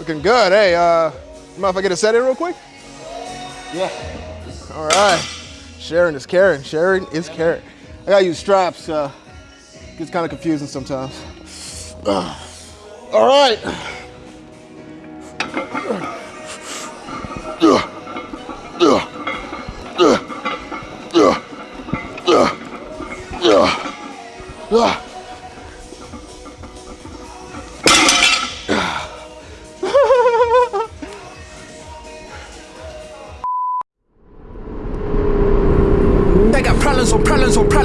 Looking good. Hey, uh, mind if I get a set in real quick? Yeah. All right. Sharing is caring. Sharing is caring. I gotta use straps. Uh, gets kind of confusing sometimes. Uh, all right. I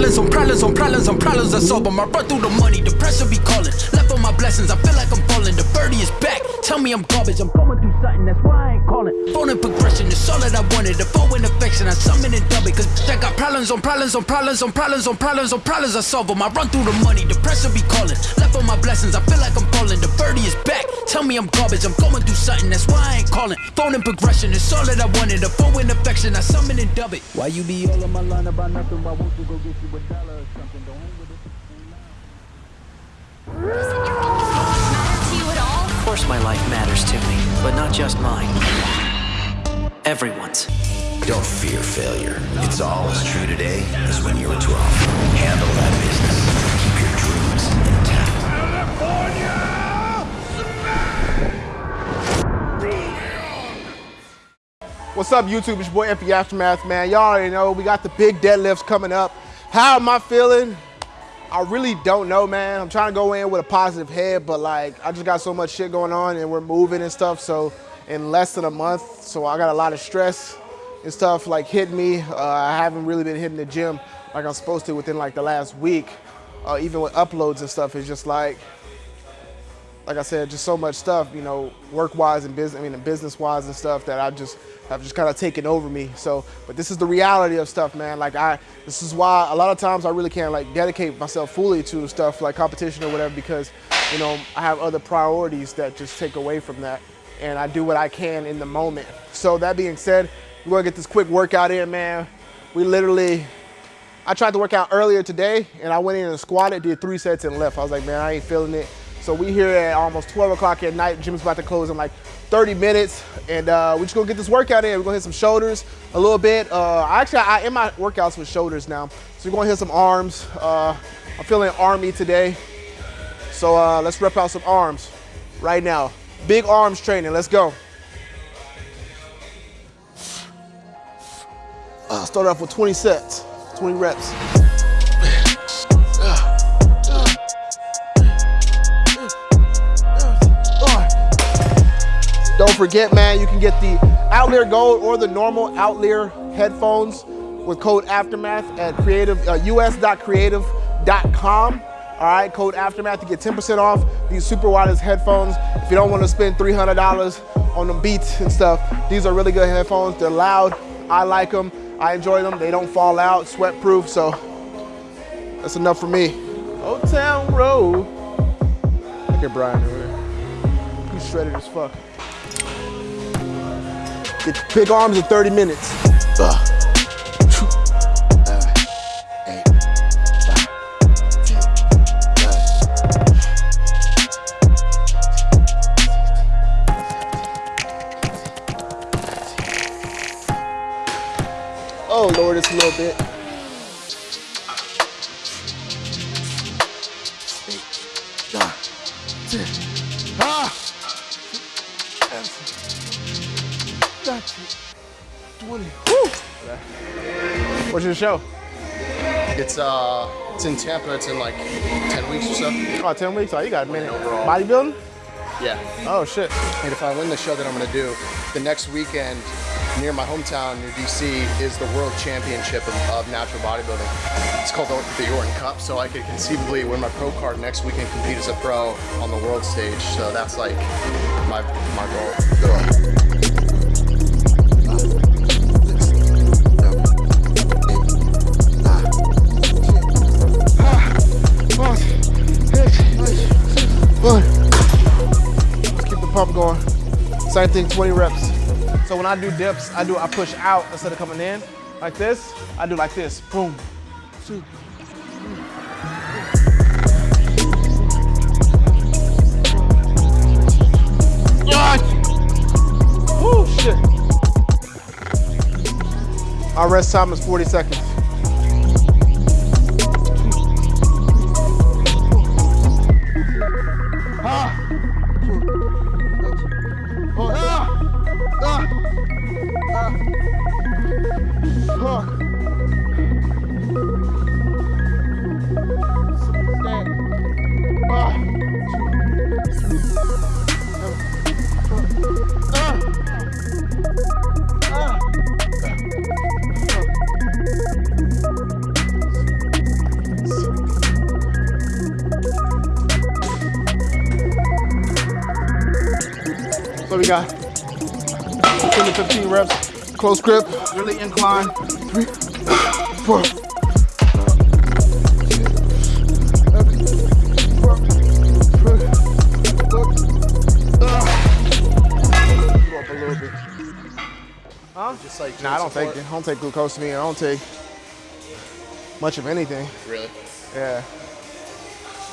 problems on problems on problems on problems I them. I run through the money, the pressure be calling. Left on my blessings, I feel like I'm falling. The birdie is back. Tell me I'm garbage. I'm going through something, that's why I ain't calling. Phone and progression is all that I wanted. The phone in affection, I summon and dub it. Cause I got problems on problems on problems on problems on problems on problems I solve them. I run through the money, the pressure be calling. Left on my blessings, I feel like I'm falling. The birdie is back. Tell me I'm garbage. I'm going through something, that's why I ain't calling. Phone and progression is all that I wanted. The phone in affection, I summon and dub it. Why you be all on my line about nothing? Why won't you go get you a dollar or something? Don't hang with it. Course my life matters to me, but not just mine. Everyone's. Don't fear failure. It's all as true today as when you were 12. Handle that business. Keep your dreams intact. California! What's up, YouTube? It's your boy FP Aftermath, man. Y'all already know we got the big deadlifts coming up. How am I feeling? I really don't know, man. I'm trying to go in with a positive head, but like I just got so much shit going on and we're moving and stuff. So in less than a month, so I got a lot of stress and stuff like hitting me. Uh, I haven't really been hitting the gym like I'm supposed to within like the last week. Uh, even with uploads and stuff, it's just like like I said, just so much stuff, you know, work-wise and business, I mean, business-wise and stuff that I just have just kind of taken over me. So, but this is the reality of stuff, man. Like I, this is why a lot of times I really can't like dedicate myself fully to stuff like competition or whatever because, you know, I have other priorities that just take away from that, and I do what I can in the moment. So that being said, we're gonna get this quick workout in, man. We literally, I tried to work out earlier today, and I went in and squatted, did three sets and left. I was like, man, I ain't feeling it. So we here at almost 12 o'clock at night. Gym's about to close in like 30 minutes, and uh, we're just gonna get this workout in. We're gonna hit some shoulders a little bit. Uh, actually, I in my workouts with shoulders now, so we're gonna hit some arms. Uh, I'm feeling army today, so uh, let's rep out some arms right now. Big arms training. Let's go. Uh, start off with 20 sets, 20 reps. Don't forget, man, you can get the Outlier Gold or the normal Outlier headphones with code Aftermath at creative, uh, us.creative.com. All right, code Aftermath to get 10% off these super wireless headphones. If you don't want to spend $300 on them beats and stuff, these are really good headphones. They're loud. I like them. I enjoy them. They don't fall out, sweat proof. So that's enough for me. Old Town Road. Look at Brian over there. He's shredded as fuck. Get big arms in 30 minutes. Ugh. 20. Woo! What's your show? It's uh, it's in Tampa. It's in like 10 weeks or so. Oh, 10 weeks? Oh, you got a minute. Overall. Bodybuilding? Yeah. Oh, shit. And if I win the show that I'm gonna do, the next weekend near my hometown, near DC, is the World Championship of, of Natural Bodybuilding. It's called the, the Yorton Cup, so I could conceivably win my pro card next weekend, and compete as a pro on the world stage. So that's like my my goal. Let's keep the pump going. Same thing, 20 reps. So when I do dips, I do I push out instead of coming in like this. I do like this. Boom. Two. Yes! Shit. Our rest time is 40 seconds. So we got 10 to 15 reps, close grip, really incline. Three, four. Just like Nah, I don't support. take I don't take glucose to me. I don't take much of anything. Really? Yeah.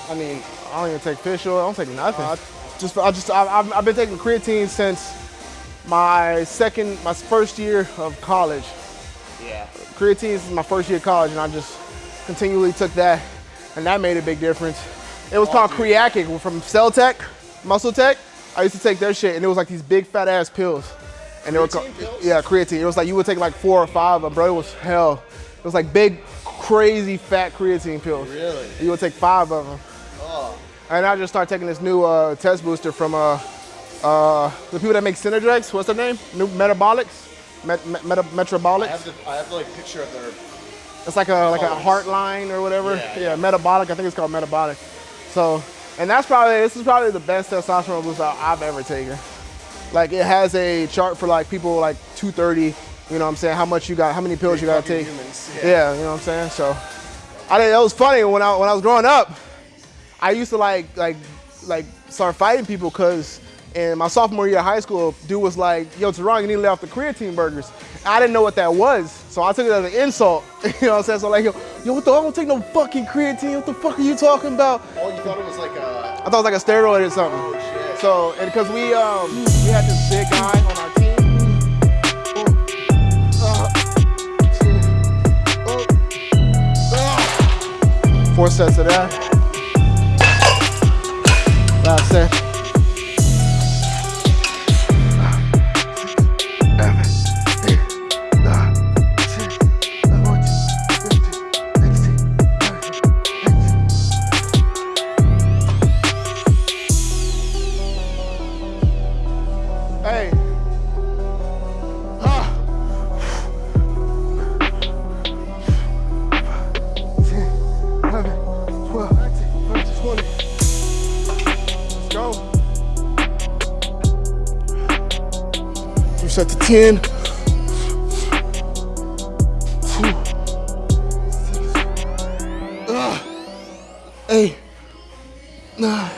I mean, I don't even take fish oil. I don't take nothing. I just, I just, I, I've, I've been taking creatine since my second, my first year of college. Yeah. Creatine is my first year of college, and I just continually took that, and that made a big difference. It was called Creacic from Cell Tech, Muscle Tech. I used to take their shit, and it was like these big fat ass pills. And they were called, pills? yeah, creatine. It was like you would take like four or five of them, bro. It was hell. It was like big, crazy fat creatine pills. Really? You would take five of them. And I just started taking this new uh, test booster from uh, uh, the people that make Synergex. What's their name? New Metabolics. Met, met, Meta, Metabolics. I have to, I have the like picture of their It's like a like a heart line or whatever. Yeah, Yeah, metabolic. I think it's called metabolic. So, and that's probably this is probably the best testosterone boost I've ever taken. Like it has a chart for like people like 230. You know what I'm saying? How much you got? How many pills you got to take? humans, Yeah. yeah. you know what I'm saying. So, I think it was funny when I when I was growing up. I used to like like like start fighting people because in my sophomore year of high school, dude was like, "Yo, Teron, you need to lay off the creatine burgers." I didn't know what that was, so I took it as an insult. you know what I'm saying? So like, yo, yo, what the? I don't take no fucking creatine. What the fuck are you talking about? Oh, you thought it was like a I thought it was like a steroid or something. Oh, shit. So and because we um we had this big guy on our team. Uh, uh, Four sets of that. Last set. Reset to 10. Two. Six. Ah. Eight. Nine.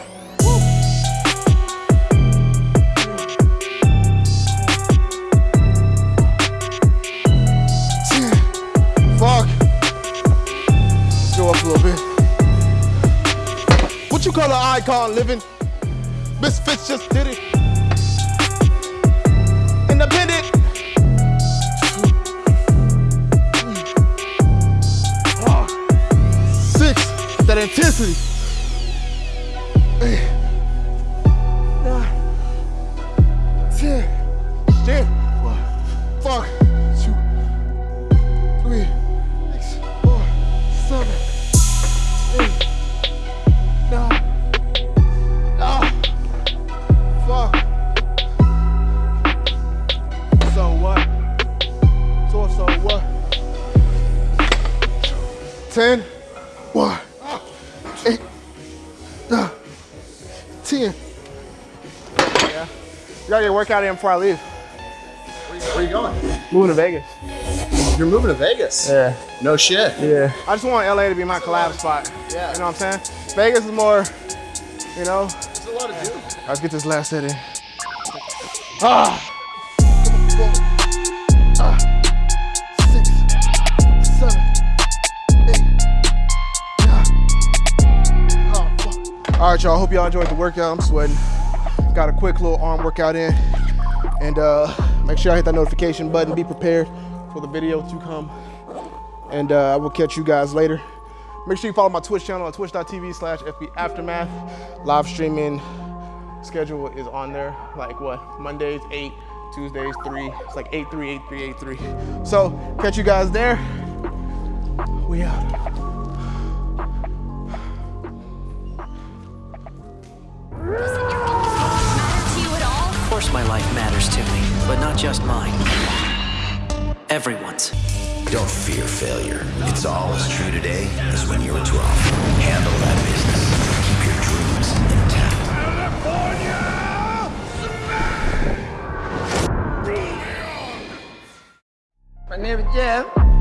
What you call an icon living? Misfits just did it. Get workout in before I leave. Where you going? Moving to Vegas. You're moving to Vegas. Yeah. No shit. Yeah. I just want LA to be my collab spot. Yeah. You know what I'm saying? Vegas is more, you know. There's a lot of dude. Let's get this last set in. Ah. Six, seven, eight, nine. Fuck. All right, y'all. Hope y'all enjoyed the workout. I'm sweating. Got a quick little arm workout in. And uh, make sure y'all hit that notification button. Be prepared for the video to come. And uh, I will catch you guys later. Make sure you follow my Twitch channel at twitch.tv slash FB Aftermath. Live streaming schedule is on there. Like what? Mondays, 8, Tuesdays, 3. It's like 8, 3, 8, 3, 8, 3. So catch you guys there. We out. my life matters to me, but not just mine. Everyone's. Don't fear failure. It's all as true today as when you were 12. Handle that business. Keep your dreams intact. California! Smash! My name is Jeff.